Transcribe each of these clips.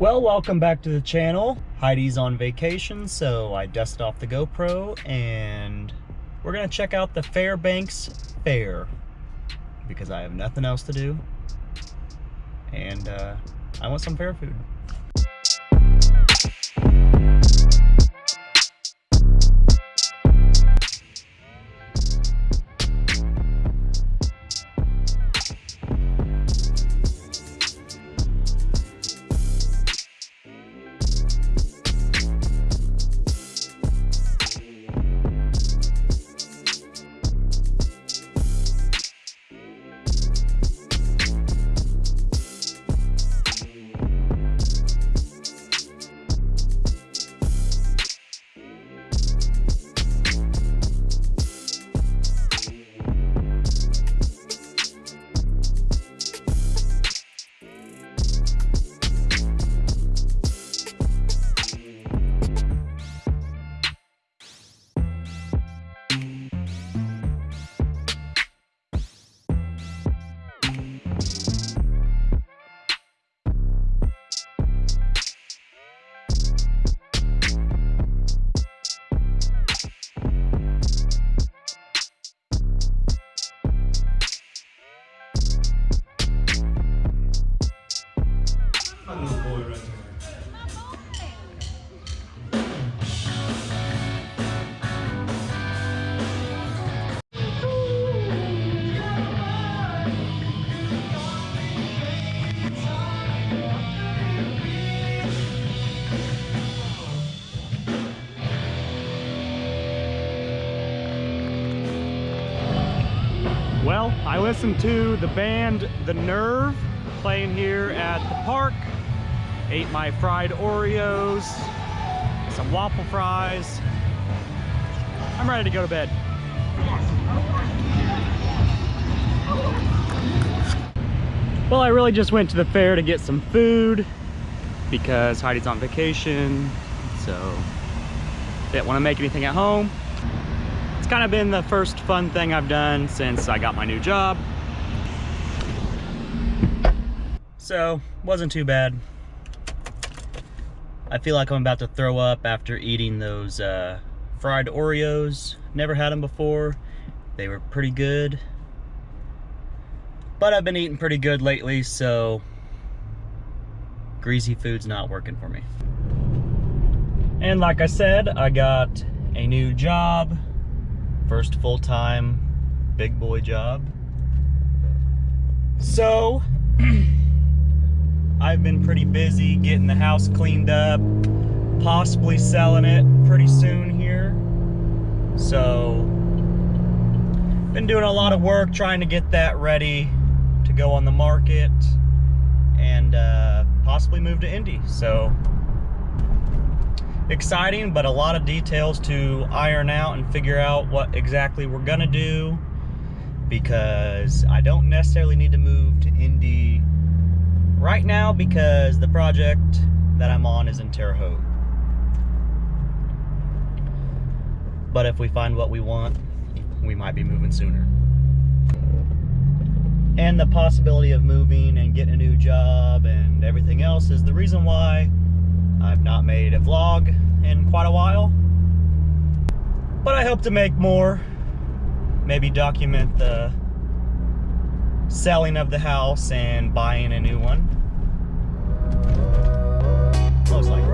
Well, welcome back to the channel. Heidi's on vacation, so I dusted off the GoPro and we're gonna check out the Fairbanks Fair because I have nothing else to do and uh, I want some fair food. Well, I listened to the band The Nerve playing here at the park. Ate my fried Oreos, some waffle fries. I'm ready to go to bed. Well, I really just went to the fair to get some food because Heidi's on vacation, so didn't want to make anything at home It's kind of been the first fun thing I've done since I got my new job. So, wasn't too bad. I feel like I'm about to throw up after eating those uh, fried Oreos. Never had them before. They were pretty good. But I've been eating pretty good lately, so greasy food's not working for me. And like I said, I got a new job first full-time big boy job. So, I've been pretty busy getting the house cleaned up, possibly selling it pretty soon here. So, been doing a lot of work trying to get that ready to go on the market and uh, possibly move to Indy. So, exciting, but a lot of details to iron out and figure out what exactly we're gonna do because I don't necessarily need to move to Indy right now because the project that I'm on is in Terre Haute. But if we find what we want, we might be moving sooner. And the possibility of moving and getting a new job and everything else is the reason why I've not made a vlog in quite a while. But I hope to make more. Maybe document the selling of the house and buying a new one. Most likely.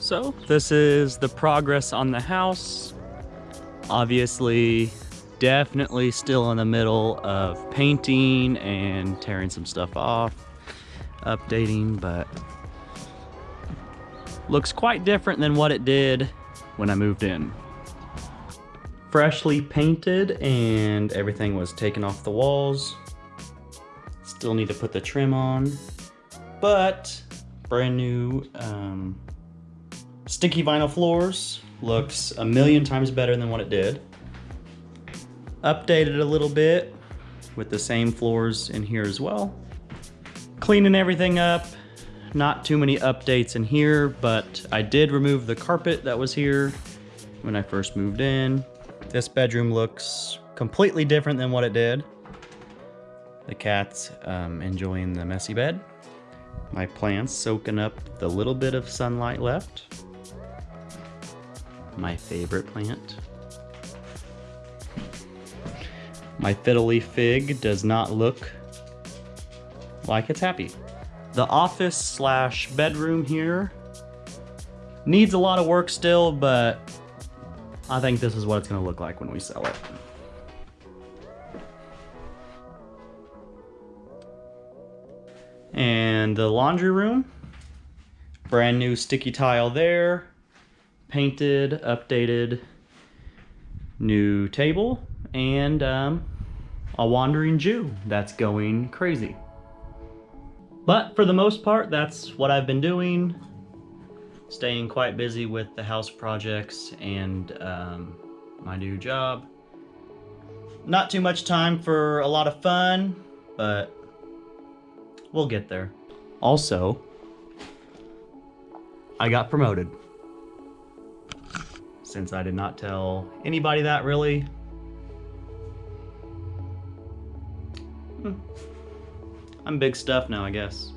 So this is the progress on the house. Obviously, definitely still in the middle of painting and tearing some stuff off, updating, but looks quite different than what it did when I moved in. Freshly painted and everything was taken off the walls. Still need to put the trim on, but brand new um, Sticky vinyl floors looks a million times better than what it did. Updated a little bit with the same floors in here as well. cleaning everything up. Not too many updates in here, but I did remove the carpet that was here when I first moved in. This bedroom looks completely different than what it did. The cat's um, enjoying the messy bed. My plants soaking up the little bit of sunlight left. My favorite plant. My fiddly fig does not look like it's happy. The office slash bedroom here needs a lot of work still, but I think this is what it's gonna look like when we sell it. And the laundry room, brand new sticky tile there, painted, updated, new table, and um, a wandering Jew that's going crazy. But for the most part, that's what I've been doing. Staying quite busy with the house projects and um, my new job. Not too much time for a lot of fun, but we'll get there. Also, I got promoted. Since I did not tell anybody that really. Hmm. I'm big stuff now, I guess.